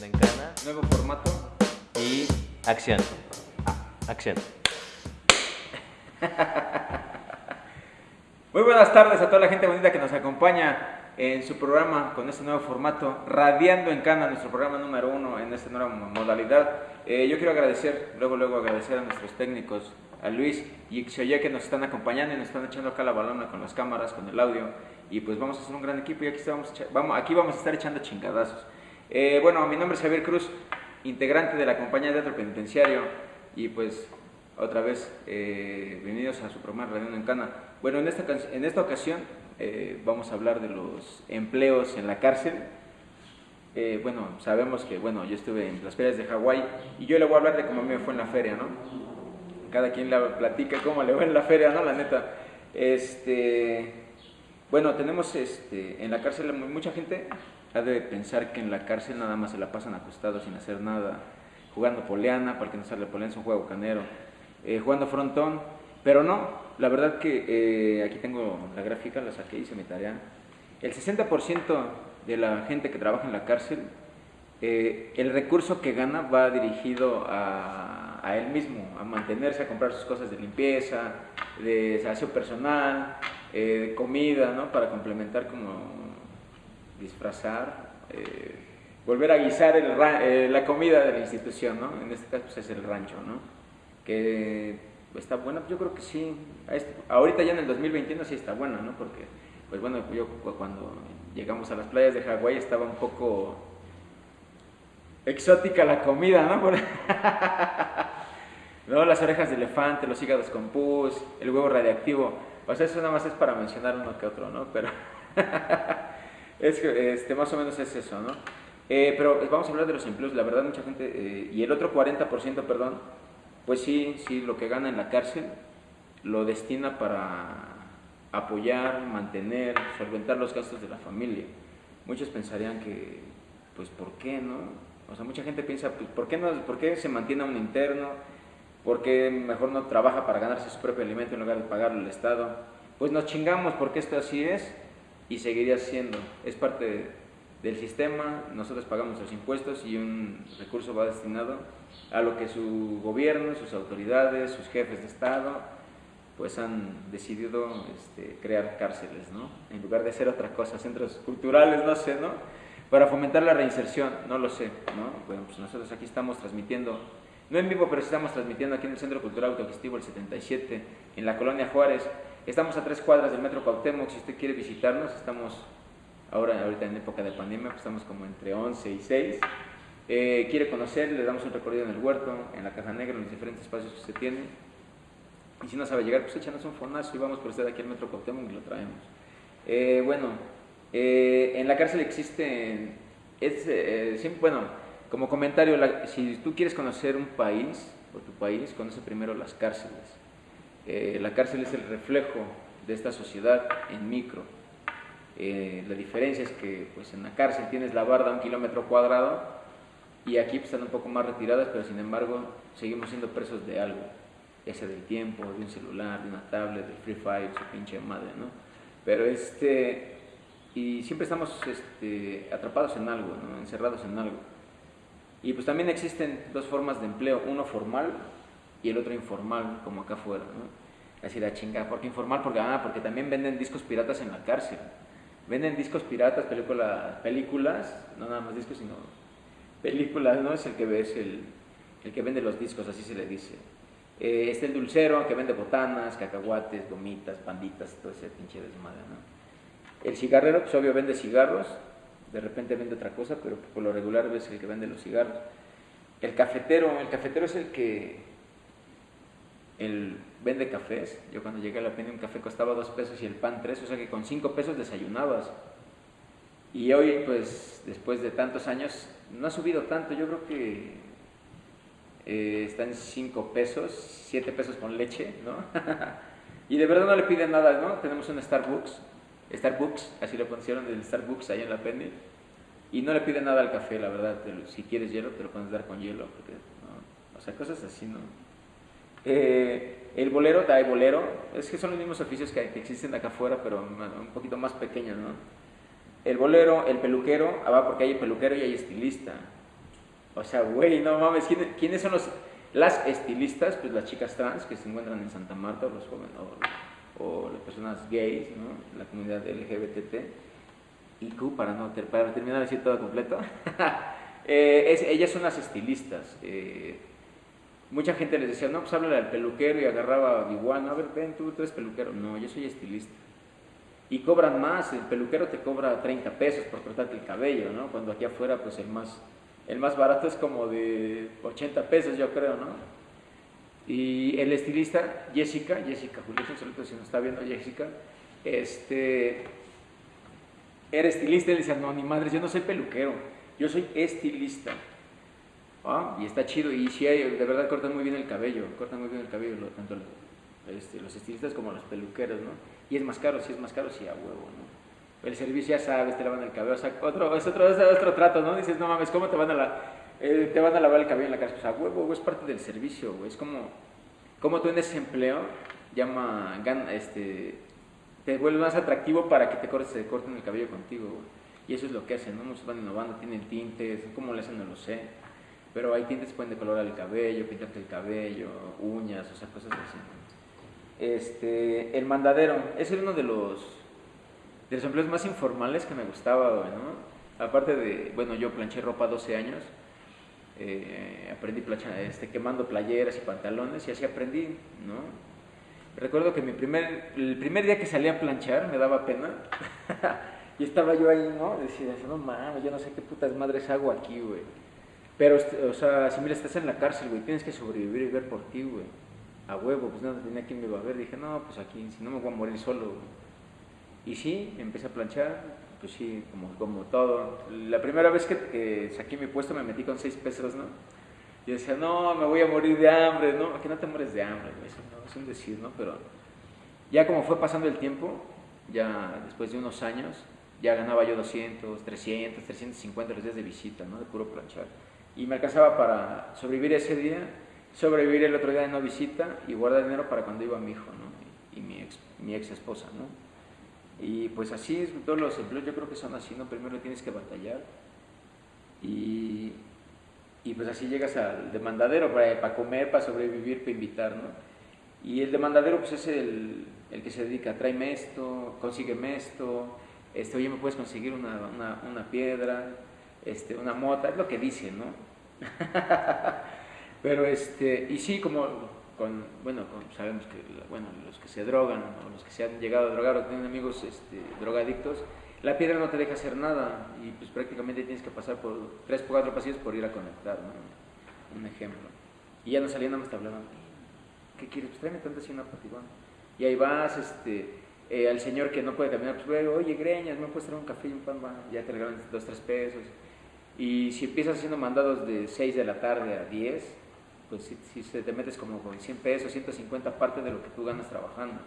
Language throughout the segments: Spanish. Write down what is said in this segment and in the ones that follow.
Radiando en Cana. Nuevo formato. Y acción. Acción. Muy buenas tardes a toda la gente bonita que nos acompaña en su programa con este nuevo formato, Radiando en Cana, nuestro programa número uno en esta nueva modalidad. Eh, yo quiero agradecer, luego, luego agradecer a nuestros técnicos, a Luis y Xoye que nos están acompañando y nos están echando acá la balona con las cámaras, con el audio. Y pues vamos a hacer un gran equipo y aquí, estamos, vamos, aquí vamos a estar echando chingadazos. Eh, bueno, mi nombre es Javier Cruz, integrante de la compañía de teatro penitenciario y pues otra vez eh, bienvenidos a su programa Radiando en Cana. Bueno, en esta, en esta ocasión eh, vamos a hablar de los empleos en la cárcel. Eh, bueno, sabemos que, bueno, yo estuve en las ferias de Hawái y yo le voy a hablar de cómo me fue en la feria, ¿no? Cada quien le platica cómo le va en la feria, ¿no? La neta. Este, bueno, tenemos este, en la cárcel mucha gente ha de pensar que en la cárcel nada más se la pasan acostados sin hacer nada, jugando poleana, para que no sale poleana, es un juego canero, eh, jugando frontón, pero no, la verdad que eh, aquí tengo la gráfica, la saqué, hice mi tarea. El 60% de la gente que trabaja en la cárcel, eh, el recurso que gana va dirigido a, a, él mismo, a mantenerse, a comprar sus cosas de limpieza, de aseo personal, eh, de comida, ¿no? Para complementar como disfrazar, volver a guisar el, la comida de la institución, ¿no? En este caso pues, es el rancho, ¿no? Que está buena, yo creo que sí. Ahorita ya en el 2021 sí está buena, ¿no? Porque, pues bueno, yo cuando llegamos a las playas de Hawái estaba un poco exótica la comida, ¿no? no, las orejas de elefante, los hígados con pus, el huevo radiactivo. O sea, eso nada más es para mencionar uno que otro, ¿no? Pero es que este, más o menos es eso, ¿no? Eh, pero vamos a hablar de los empleos. La verdad, mucha gente, eh, y el otro 40%, perdón, pues sí, sí, lo que gana en la cárcel lo destina para apoyar, mantener, solventar los gastos de la familia. Muchos pensarían que, pues, ¿por qué no? O sea, mucha gente piensa, pues, ¿por qué, no, ¿por qué se mantiene un interno? ¿Por qué mejor no trabaja para ganarse su propio alimento en lugar de pagarlo al Estado? Pues nos chingamos porque esto así es y seguiría siendo. Es parte del sistema, nosotros pagamos los impuestos y un recurso va destinado a lo que su gobierno, sus autoridades, sus jefes de Estado, pues han decidido este, crear cárceles, ¿no? En lugar de hacer otra cosa, centros culturales, no sé, ¿no? Para fomentar la reinserción, no lo sé, ¿no? Bueno, pues nosotros aquí estamos transmitiendo, no en vivo, pero estamos transmitiendo aquí en el Centro Cultural Autogestivo el 77, en la Colonia Juárez. Estamos a tres cuadras del Metro Cuauhtémoc, si usted quiere visitarnos, estamos ahora, ahorita en época de pandemia, pues estamos como entre 11 y 6 eh, quiere conocer, le damos un recorrido en el huerto, en la caja negra, en los diferentes espacios que se tiene. Y si no sabe llegar, pues échanos un fonazo y vamos por usted aquí al Metro Cuauhtémoc y lo traemos. Eh, bueno, eh, en la cárcel existen, es, bueno, como comentario, si tú quieres conocer un país o tu país, conoce primero las cárceles. La cárcel es el reflejo de esta sociedad en micro. la diferencia es que pues, en la cárcel tienes la barda a un kilómetro cuadrado y aquí pues, están un poco más retiradas, pero sin embargo seguimos siendo presos de algo, ya sea del tiempo, de un celular, de una tablet, del Free Fire, su pinche madre, ¿no? Pero este, y siempre estamos este, atrapados en algo, ¿no? encerrados en algo. Y pues también existen dos formas de empleo, uno formal y el otro informal, como acá afuera, ¿no? Así la chinga, ¿por qué informal? Porque, ah, porque también venden discos piratas en la cárcel. Venden discos piratas, películas, películas, no nada más discos, sino películas, ¿no? Es el que ves el, el que vende los discos, así se le dice. Eh, está el dulcero, que vende botanas, cacahuates, gomitas, panditas, todo ese pinche desmadre, ¿no? El cigarrero, pues obvio vende cigarros, de repente vende otra cosa, pero por lo regular ves el que vende los cigarros. El cafetero, el cafetero es el que el, vende cafés. Yo cuando llegué a la pena un café costaba dos pesos y el pan tres, o sea que con cinco pesos desayunabas. Y hoy, pues, después de tantos años, no ha subido tanto, yo creo que eh, está en 5 pesos, 7 pesos con leche, ¿no? y de verdad no le piden nada, ¿no? Tenemos un Starbucks, Starbucks, así lo pusieron del Starbucks ahí en la Penny, y no le piden nada al café, la verdad, si quieres hielo, te lo puedes dar con hielo, porque, ¿no? o sea, cosas así, ¿no? Eh, el bolero, hay bolero, es que son los mismos oficios que, que existen acá afuera, pero un poquito más pequeños, ¿no? El bolero, el peluquero, ah, porque hay peluquero y hay estilista. O sea, güey, no mames, ¿quién- ¿quiénes son los, las estilistas? Pues las chicas trans que se encuentran en Santa Marta, o los jóvenes, o, o las personas gays, ¿no? La comunidad LGBT. Y Q, para, no, para terminar de decir todo completo, eh, es- ellas son las estilistas. eh, mucha gente les decía, no, pues háblale al peluquero y agarraba a igual, a ver, ven, tú, tú eres peluquero. No, yo soy estilista. Y cobran más, el peluquero te cobra 30 pesos por cortarte el cabello, ¿no? Cuando aquí afuera, pues el más, el más barato es como de 80 pesos, yo creo, ¿no? Y el estilista, Jessica, Jessica Julio, un saludo si nos está viendo Jessica, este, era estilista y le decía, no, ni madres, yo no soy peluquero, yo soy estilista. Ah, y está chido, y sí, hay- de verdad cortan muy bien el cabello, cortan muy bien el cabello, lo- tanto este, los estilistas como los peluqueros, ¿no? Y es más caro, sí es más caro, sí a huevo, ¿no? El servicio ya sabes, te lavan el cabello, o sea, otro, es otro, es otro trato, ¿no? Dices, no mames, ¿cómo te van a, la, eh, te van a lavar el cabello en la casa? Pues a huevo, es parte del servicio, güey, es como, como tú en ese empleo, llama, este, te vuelve más atractivo para que te cortes, te corten el cabello contigo, güey. Y eso es lo que hacen, ¿no? Muchos van innovando, tienen tintes, cómo le hacen no lo sé. Pero hay tintes que pueden decolorar el cabello, pintarte el cabello, uñas, o sea, cosas así. Este, el mandadero, ese era uno de los, de los empleos más informales que me gustaba, ¿no? Aparte de, bueno, yo planché ropa 12 años, eh, aprendí plancha, este, quemando playeras y pantalones y así aprendí, ¿no? Recuerdo que mi primer, el primer día que salí a planchar me daba pena. y estaba yo ahí, ¿no? Decía, no mames, yo no sé qué putas madres hago aquí, güey. Pero, este, o sea, si mira, estás en la cárcel, güey, tienes que sobrevivir y ver por ti, güey. A huevo, pues no tenía quien me iba a ver. Dije, no, pues aquí, si no me voy a morir solo, güey. Y sí, empecé a planchar, pues sí, como, como todo. La primera vez que, saqué mi puesto me metí con seis pesos, ¿no? Yo decía, no, me voy a morir de hambre, ¿no? Que no te mueres de hambre, güey, eso no, es un decir, ¿no? Pero ya como fue pasando el tiempo, ya después de unos años, ya ganaba yo 200, 300, 350 los días de visita, ¿no? De puro planchar. Y me alcanzaba para sobrevivir ese día, sobrevivir el otro día de no visita y guardar dinero para cuando iba mi hijo, ¿no? Y mi ex, mi ex esposa, ¿no? Y pues así es, todos los empleos yo creo que son así, ¿no? Primero tienes que batallar y, y pues así llegas al demandadero para, para comer, para sobrevivir, para invitar, ¿no? Y el demandadero pues es el, el que se dedica, tráeme esto, consígueme esto, este, oye, me puedes conseguir una, una, una piedra, este, una mota, es lo que dice, ¿no? Pero este, y sí, como con, bueno, con- sabemos que bueno, los que se drogan o los que se han llegado a drogar o tienen amigos este, drogadictos, la piedra no te deja hacer nada y pues prácticamente tienes que pasar por tres o cuatro pasillos por ir a conectar, ¿no? Un ejemplo. Y ya no salía nada más te hablaban, ¿qué quieres? Pues tráeme tanto así una patibón. Y ahí vas, este, eh, al señor que no puede caminar, pues güey, oye, greñas, ¿me puedes traer un café y un pan? Va, ya te regalan dos, tres pesos. Y si empiezas haciendo mandados de 6 de la tarde a 10, pues si, si te metes como con 100 pesos, 150 parte de lo que tú ganas trabajando.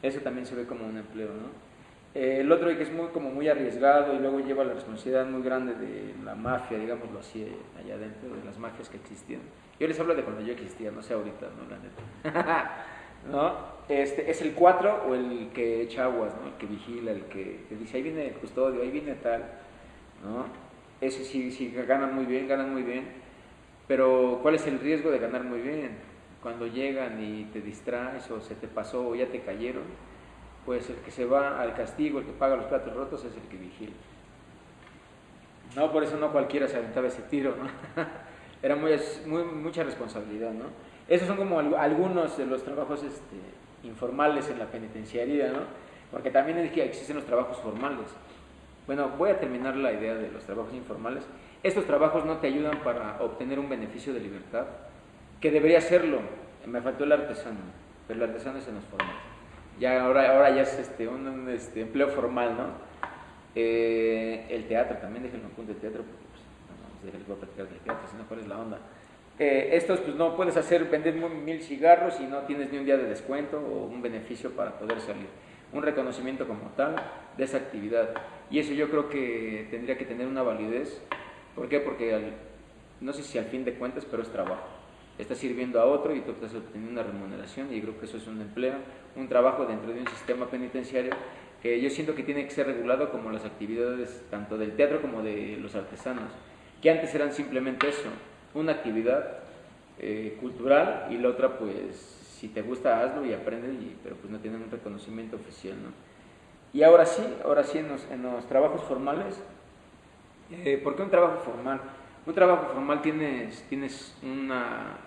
Eso también se ve como un empleo, ¿no? Eh, el otro que es muy, como muy arriesgado y luego lleva la responsabilidad muy grande de la mafia, digámoslo así, allá adentro, de las mafias que existían. Yo les hablo de cuando yo existía, no sé ahorita, ¿no? La neta. ¿No? Este, es el 4 o el que echa aguas, ¿no? El que vigila, el que, que dice, ahí viene el custodio, ahí viene tal, ¿no? Ese sí, sí, ganan muy bien, ganan muy bien, pero ¿cuál es el riesgo de ganar muy bien? Cuando llegan y te distraes o se te pasó o ya te cayeron, pues el que se va al castigo, el que paga los platos rotos es el que vigila. No, por eso no cualquiera se aventaba ese tiro, ¿no? Era muy, muy, mucha responsabilidad, ¿no? Esos son como al- algunos de los trabajos este, informales en la penitenciaría, ¿no? Porque también existen los trabajos formales. Bueno, voy a terminar la idea de los trabajos informales. Estos trabajos no te ayudan para obtener un beneficio de libertad, que debería serlo. Me faltó el artesano, pero el artesano es en los formales. Ya ahora, ahora ya es este, un, un, este, empleo formal, ¿no? Eh, el teatro, también déjenme un punto de teatro, porque no, déjenme voy a platicar del teatro, si no, ¿cuál es la onda? Eh, estos, pues no puedes hacer, vender mil cigarros y no tienes ni un día de descuento o un beneficio para poder salir. Un reconocimiento como tal de esa actividad. Y eso yo creo que tendría que tener una validez. ¿Por qué? Porque al- no sé si al fin de cuentas, pero es trabajo. Estás sirviendo a otro y tú estás obteniendo una remuneración y creo que eso es un empleo, un trabajo dentro de un sistema penitenciario que yo siento que tiene que ser regulado como las actividades tanto del teatro como de los artesanos. Que antes eran simplemente eso, una actividad eh, cultural y la otra pues si te gusta hazlo y aprende, y, pero pues no tienen un reconocimiento oficial, ¿no? Y ahora sí, ahora sí en los, en los trabajos formales, eh, ¿por qué un trabajo formal? Un trabajo formal tienes, tienes una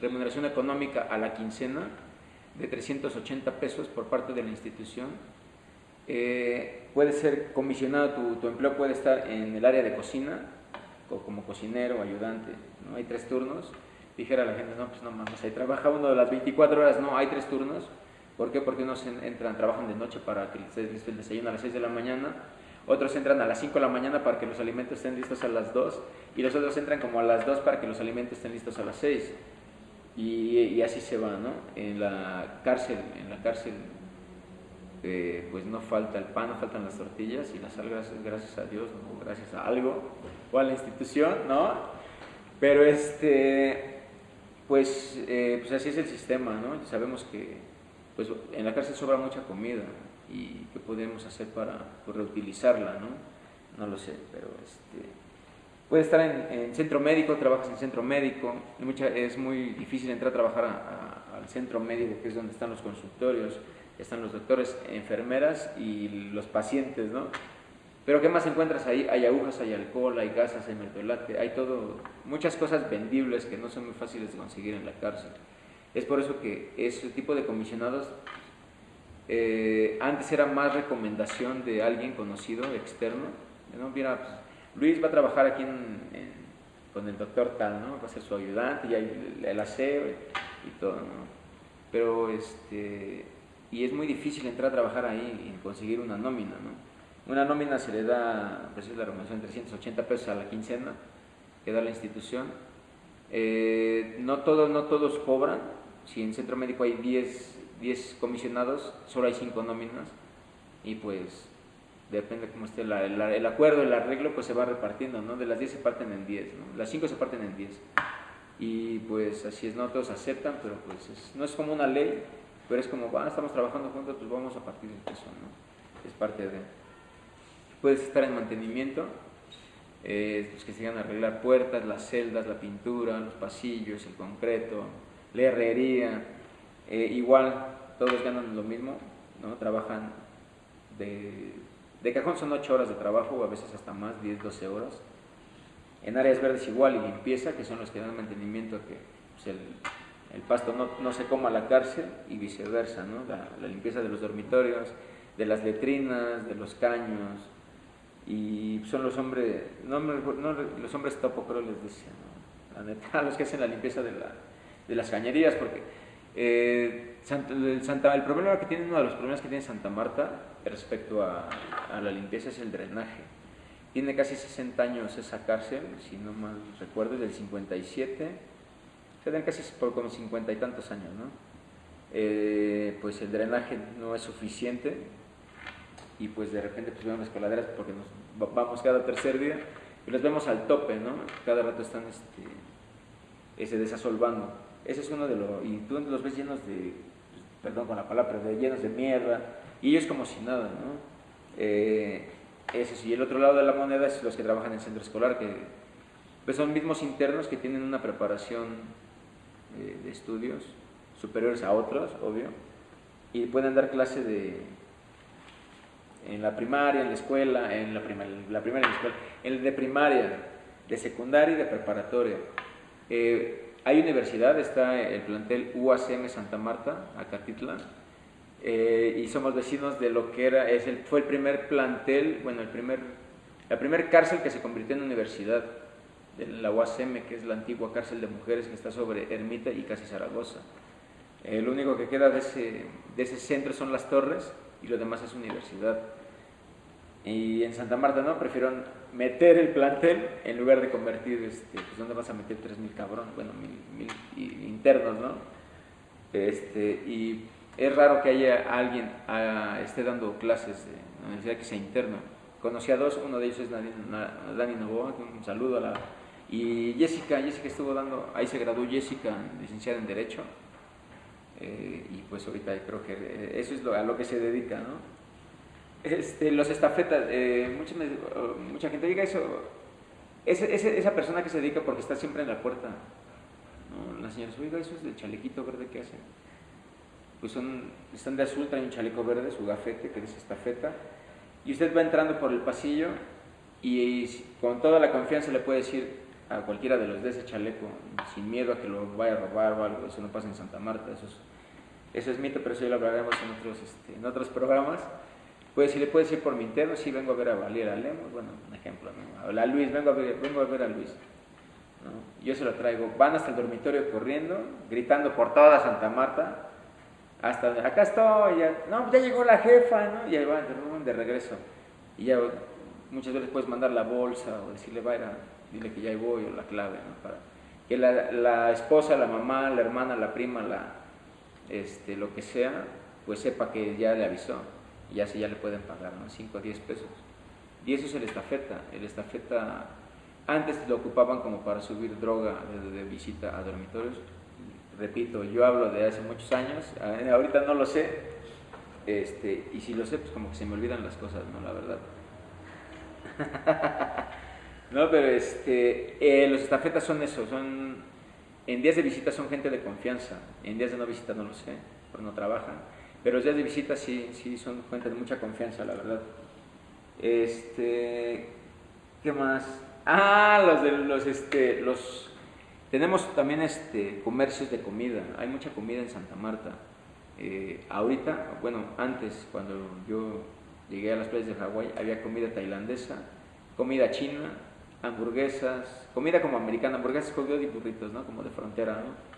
remuneración económica a la quincena de 380 pesos por parte de la institución. Eh, puede ser comisionado, tu, tu, empleo puede estar en el área de cocina, como cocinero, ayudante, ¿no? hay tres turnos. Dijera la gente, no, pues no mames, ahí trabaja uno de las 24 horas, no, hay tres turnos. ¿Por qué? Porque unos entran, trabajan de noche para que esté listo el desayuno a las 6 de la mañana, otros entran a las 5 de la mañana para que los alimentos estén listos a las 2 y los otros entran como a las 2 para que los alimentos estén listos a las 6. Y, y así se va, ¿no? En la cárcel, en la cárcel pues no falta el pan, no faltan las tortillas y las sal, gracias, a Dios, gracias a algo o a la institución, ¿no? Pero este, pues, eh, pues así es el sistema, ¿no? Sabemos que pues, en la cárcel sobra mucha comida y qué podemos hacer para pues, reutilizarla, ¿no? No lo sé, pero este, puede estar en, centro médico, trabajas en centro médico, mucha, es muy difícil entrar a trabajar al centro médico, que es donde están los consultorios, están los doctores, enfermeras y los pacientes, ¿no? Pero ¿qué más encuentras ahí? Hay agujas, hay alcohol, hay gasas, hay mertolate, hay todo, muchas cosas vendibles que no son muy fáciles de conseguir en la cárcel. Es por eso que ese tipo de comisionados eh, antes era más recomendación de alguien conocido, externo. ¿no? Pues, Luis va a trabajar aquí con el doctor tal, ¿no? va a ser su ayudante y el, el aseo y todo. ¿no? Pero este, y es muy difícil entrar a trabajar ahí y conseguir una nómina, ¿no? Una nómina se le da, pues es la remuneración, 380 pesos a la quincena que da la institución. Eh, no, todos, no todos cobran, si en centro médico hay 10, 10 comisionados, solo hay 5 nóminas y pues depende cómo esté la, el acuerdo, el arreglo, pues se va repartiendo, ¿no? De las 10 se parten en 10, ¿no? Las 5 se parten en 10. Y pues así es, no todos aceptan, pero pues no es como una ley, pero es como, ah, estamos trabajando juntos, pues vamos a partir de eso, ¿no? Es parte de... Puedes estar en mantenimiento, eh, pues que se a arreglar puertas, las celdas, la pintura, los pasillos, el concreto, la herrería. Eh, igual, todos ganan lo mismo, ¿no? Trabajan de, de cajón son 8 horas de trabajo, o a veces hasta más, 10, 12 horas. En áreas verdes igual y limpieza, que son los que dan mantenimiento que pues el, el pasto no, no, se coma la cárcel y viceversa, ¿no? la, limpieza de los dormitorios, de las letrinas, de los caños, y son los hombres, no, los hombres topo creo les decía, la neta, los que hacen la limpieza de, la, de las cañerías, porque eh, el, problema que tiene, uno de los problemas que tiene Santa Marta respecto a, la limpieza es el drenaje. Tiene casi 60 años esa cárcel, si no mal recuerdo, del 57 se casi por como cincuenta y tantos años, ¿no? Eh, pues el drenaje no es suficiente y pues de repente pues vemos las coladeras porque nos vamos cada tercer día y los vemos al tope, ¿no? Cada rato están este, ese desasolvando. Ese es uno de los... Y tú los ves llenos de, perdón con la palabra, de, llenos de mierda y ellos como si nada, ¿no? Eh, sí. Y el otro lado de la moneda es los que trabajan en el centro escolar, que pues son mismos internos que tienen una preparación de, estudios superiores a otros, obvio, y pueden dar clase de en la primaria, en la escuela, en la, primaria, la primera en la escuela, en de primaria, de secundaria y de preparatoria. Eh, hay universidad, está el plantel UACM Santa Marta, Acatitla, eh, y somos vecinos de lo que era, es el, fue el primer plantel, bueno, el primer, la primer cárcel que se convirtió en universidad de la UACM, que es la antigua cárcel de mujeres que está sobre Ermita y casi Zaragoza. Eh, lo único que queda de ese, de ese centro son las torres y lo demás es universidad. Y en Santa Marta no, prefirieron meter el plantel en lugar de convertir, este, pues ¿dónde vas a meter 3.000 cabrón? Bueno, mil, internos, ¿no? Este, y es raro que haya alguien a, esté dando clases de la universidad que sea interno. Conocí a dos, uno de ellos es Dani Novoa, un saludo a la y Jessica, Jessica estuvo dando, ahí se graduó Jessica, licenciada en Derecho, eh, y pues ahorita creo que eso es a lo que se dedica, ¿no? Este, los estafetas, eh, mucha, mucha, gente diga eso, ese- ese- esa persona que se dedica porque está siempre en la puerta. ¿no? La señora, oiga, eso es del chalequito verde que hacen. Pues son, están de azul, traen un chaleco verde, su gafete que dice estafeta. Y usted va entrando por el pasillo y, si- con toda la confianza le puede decir a cualquiera de los de ese chaleco, sin miedo a que lo vaya a robar o algo, eso no pasa en Santa Marta, eso es, eso es mito, pero eso ya lo hablaremos en otros, este, en otros programas. Pues si le puede decir por mi interno, sí vengo a ver a Valiera Lemos, bueno, un ejemplo, ¿no? A Luis, vengo a ver, vengo a, ver a Luis. Yo se lo traigo, van hasta el dormitorio corriendo, gritando por toda Santa Marta, hasta acá estoy, ya, no, ya llegó la jefa, ¿no? Y ahí van de regreso. Y ya muchas veces puedes mandar la bolsa o decirle, vaya, dile que ya voy o la clave. Para que la, esposa, la mamá, la hermana, la prima, la, este, lo que sea, pues sepa que ya le avisó y así ya le pueden pagar, ¿no? 5 a 10 pesos. Y eso es el estafeta. El estafeta antes lo ocupaban como para subir droga de, visita a dormitorios. Repito, yo hablo de hace muchos años, ahorita no lo sé, este, y si lo sé, pues como que se me olvidan las cosas, ¿no? La verdad. no, pero este, eh, los estafetas son eso, son, en días de visita son gente de confianza, en días de no visita no lo sé, pues no trabajan, pero los días de visita sí, sí son gente de mucha confianza, la verdad. Este, ¿qué más? Ah, los de los, este, los, tenemos también este, comercios de comida, hay mucha comida en Santa Marta. Eh, ahorita, bueno, antes, cuando yo llegué a las playas de Hawái, había comida tailandesa, comida china, hamburguesas, comida como americana, hamburguesas con y burritos, ¿no? Como de frontera, ¿no?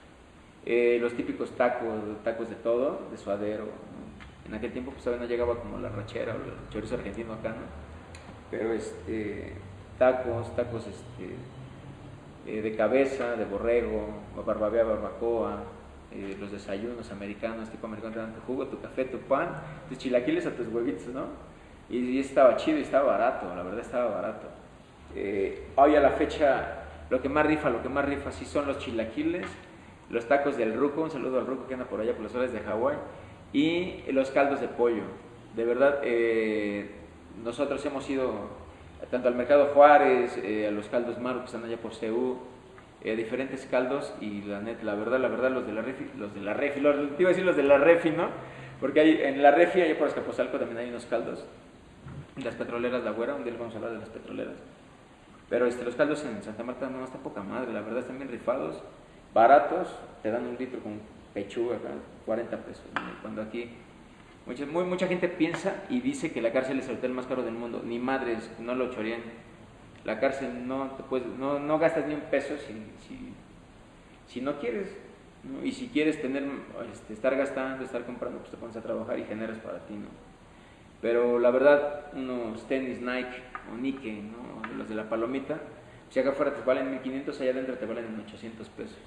Eh, los típicos tacos, tacos de todo, de suadero. ¿no? En aquel tiempo pues todavía no llegaba como la rachera o el chorizo argentino acá, ¿no? Pero este, tacos, tacos este, eh, de cabeza, de borrego, barbavea, barbacoa, eh, los desayunos americanos, tipo americano, tu jugo, tu café, tu pan, tus chilaquiles o tus huevitos, ¿no? Y, y estaba chido y estaba barato, la verdad estaba barato. Eh, hoy a la fecha, lo que más rifa, lo que más rifa sí son los chilaquiles, los tacos del ruco, un saludo al ruco que anda por allá por las horas de Hawái, y los caldos de pollo. De verdad, eh, nosotros hemos ido tanto al Mercado Juárez, a los caldos Maru que están allá por CEU, eh, diferentes caldos y la la verdad, la verdad, los de la refi, los de la refi, los, te iba a decir los de la refi, ¿no? Porque hay, en la refi, allá por Escaposalco también hay unos caldos. Las petroleras La Güera, un día les vamos a hablar de las petroleras. Pero este, los caldos en Santa Marta no está poca madre, la verdad están bien rifados, baratos, te dan un litro con pechuga, acá, 40 pesos. Cuando aquí mucha, muy, mucha gente piensa y dice que la cárcel es el hotel más caro del mundo. Ni madres, no lo chorean. La cárcel no te puedes, no, no gastas ni un peso si, si, no quieres. ¿no? Y si quieres tener, este, estar gastando, estar comprando, pues te pones a trabajar y generas para ti, ¿no? Pero la verdad, unos tenis Nike o Nike, ¿no? los de la palomita, si acá afuera te valen 1500, allá adentro te valen 800 pesos.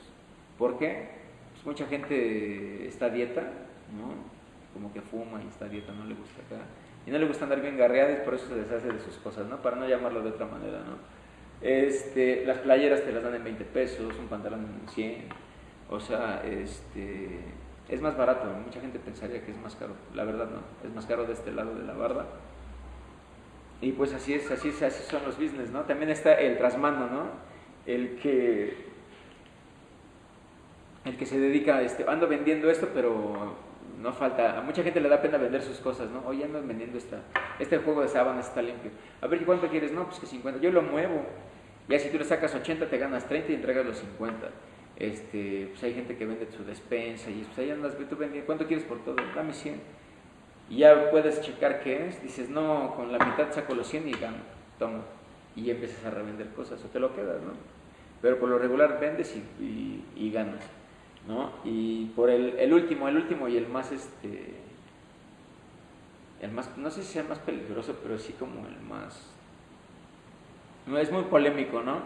¿Por qué? Pues mucha gente está dieta, ¿no? Como que fuma y está dieta, no le gusta acá. Y no le gusta andar bien garreada y por eso se deshace de sus cosas, ¿no? Para no llamarlo de otra manera, ¿no? Este, las playeras te las dan en 20 pesos, un pantalón en 100. O sea, este, es más barato. Mucha gente pensaría que es más caro. La verdad no, es más caro de este lado de la barda. Y pues así es, así es, así son los business, ¿no? También está el trasmando, ¿no? El que el que se dedica, este, ando vendiendo esto, pero no falta, a mucha gente le da pena vender sus cosas, ¿no? Oye, ando vendiendo esta, este juego de sábanas está limpio. A ver, ¿cuánto quieres? No, pues que 50. Yo lo muevo. Ya si tú le sacas 80, te ganas 30 y entregas los 50. Este, pues hay gente que vende su despensa y pues ahí andas, tú vendiendo, ¿cuánto quieres por todo? Dame 100. Y ya puedes checar qué es, dices, no, con la mitad saco los 100 y gano, toma. Y ya empiezas a revender cosas o te lo quedas, ¿no? Pero por lo regular vendes y ganas, ¿no? Y por el, el, último, el último y el más, este, el más, no sé si sea el más peligroso, pero sí como el más, no, es muy polémico, ¿no?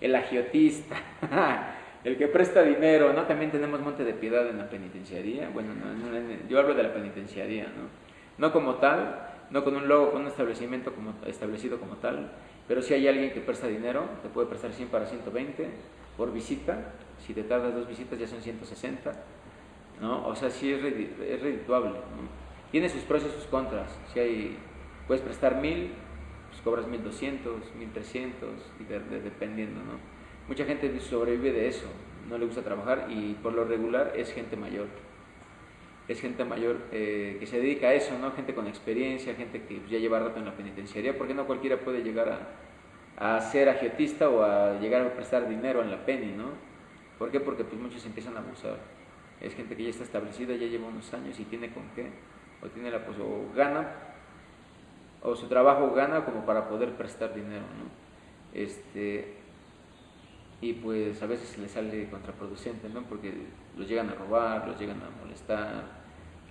El agiotista. el que presta dinero, ¿no? También tenemos Monte de Piedad en la penitenciaría. Bueno, no, no, yo hablo de la penitenciaría, ¿no? No como tal, no con un logo, con un establecimiento como, establecido como tal, pero si hay alguien que presta dinero, te puede prestar 100 para 120 por visita. Si te tardas dos visitas ya son 160, ¿no? O sea, sí es, redituable. Tiene sus pros y sus contras. Si hay, puedes prestar 1000, pues cobras 1200, 1300, y de- dependiendo, ¿no? Mucha gente sobrevive de eso, no le gusta trabajar y por lo regular es gente mayor. Es gente mayor eh, que se dedica a eso, ¿no? Gente con experiencia, gente que ya lleva rato en la penitenciaría, porque no cualquiera puede llegar a, a ser agiotista o a llegar a prestar dinero en la penny, ¿no? ¿Por qué? Porque pues muchos empiezan a abusar. Es gente que ya está establecida, ya lleva unos años y tiene con qué, o tiene la pues, o gana, o su trabajo gana como para poder prestar dinero, ¿no? Este, y pues a veces le sale contraproducente, ¿no? Porque los llegan a robar, los llegan a molestar,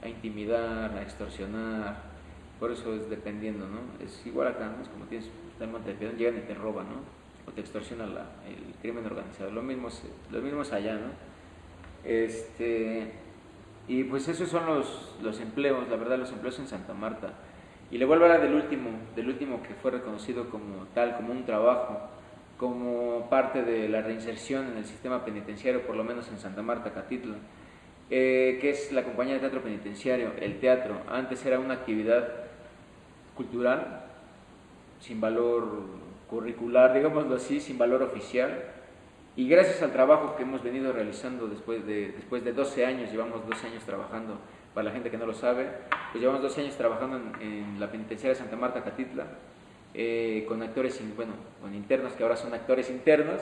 a intimidar, a extorsionar, por eso es dependiendo, ¿no? Es igual acá, ¿no? Es como tienes monte de llegan y te roban, ¿no? O te extorsiona el crimen organizado, lo mismo, es, lo allá, ¿no? Este, y pues esos son los, los empleos, la verdad, los empleos en Santa Marta. Y le vuelvo a hablar del último, del último que fue reconocido como tal, como un trabajo, como parte de la reinserción en el sistema penitenciario, por lo menos en Santa Marta, Catitla, eh, que es la compañía de teatro penitenciario, el teatro. Antes era una actividad cultural, sin valor curricular, digámoslo así, sin valor oficial. Y gracias al trabajo que hemos venido realizando después de, después de 12 años, llevamos 12 años trabajando, para la gente que no lo sabe, pues llevamos 12 años trabajando en, en la penitenciaria de Santa Marta, Catitla, eh, con actores, bueno, con internos que ahora son actores internos,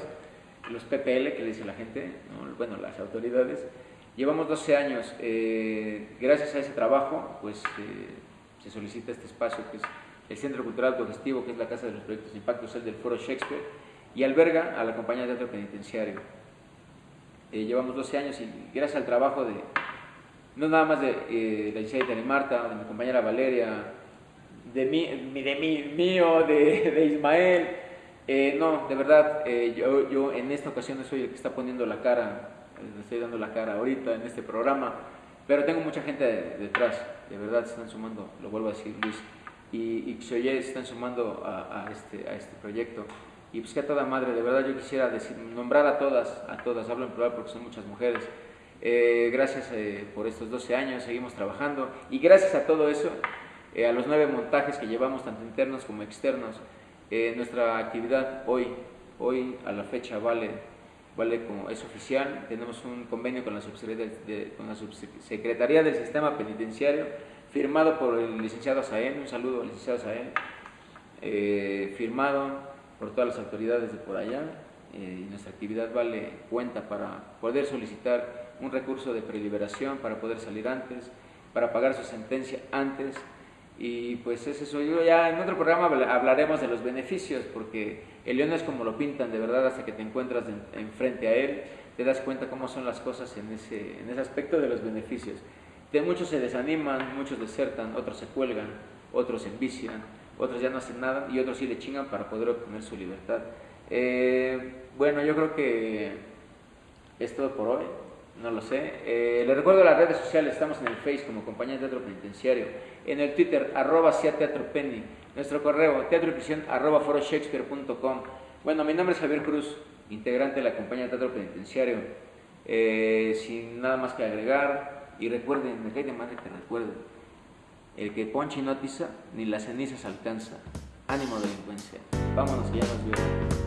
los PPL que le dice la gente, ¿no? bueno, las autoridades. Llevamos 12 años, eh, gracias a ese trabajo, pues eh, se solicita este espacio que es el Centro Cultural Autogestivo, que es la Casa de los Proyectos de Impacto, es el del Foro Shakespeare, y alberga a la compañía de teatro penitenciario. Eh, llevamos 12 años y gracias al trabajo de, no nada más de la licenciada Itani Marta, de mi compañera Valeria, de mí, de mí, mío, de, de Ismael, no, de verdad, yo, yo en esta ocasión soy el que está poniendo la cara, eh, le estoy dando la cara ahorita en este programa, pero tengo mucha gente de- detrás, de verdad se están sumando, lo vuelvo a decir Luis, y, y Xoye se están sumando a, a este, a este proyecto. Y pues que a toda madre, de verdad yo quisiera decir, nombrar a todas, a todas, hablo en plural porque son muchas mujeres. Eh, gracias eh, por estos 12 años, seguimos trabajando y gracias a todo eso, eh, a los nueve montajes que llevamos, tanto internos como externos, eh, nuestra actividad hoy, hoy a la fecha vale, vale como es oficial, tenemos un convenio con la de- Subsecretaría del Sistema Penitenciario, firmado por el licenciado Saén, un saludo al licenciado Saén, eh, firmado por todas las autoridades de por allá, eh, y nuestra actividad vale cuenta para poder solicitar un recurso de preliberación, para poder salir antes, para pagar su sentencia antes, y pues es eso. Yo ya en otro programa habla- hablaremos de los beneficios, porque el león es como lo pintan, de verdad, hasta que te encuentras enfrente a él, te das cuenta cómo son las cosas en ese, en ese aspecto de los beneficios. De muchos se desaniman, muchos desertan, otros se cuelgan, otros se envician, otros ya no hacen nada y otros sí le chingan para poder obtener su libertad. Eh, bueno, yo creo que es todo por hoy, no lo sé. Eh, recuerdo las redes sociales, estamos en el Face como Compañía de Teatro Penitenciario, en el Twitter, arroba sea Teatro Penny, nuestro correo, teatro y prisión, arroba. Bueno, mi nombre es Javier Cruz, integrante de la Compañía Teatro Penitenciario. Eh, sin nada más que agregar, y recuerden, me cae de madre que recuerden, el que ponche no tiza, ni las cenizas alcanza. Ánimo delincuencia. Vámonos que ya nos vemos.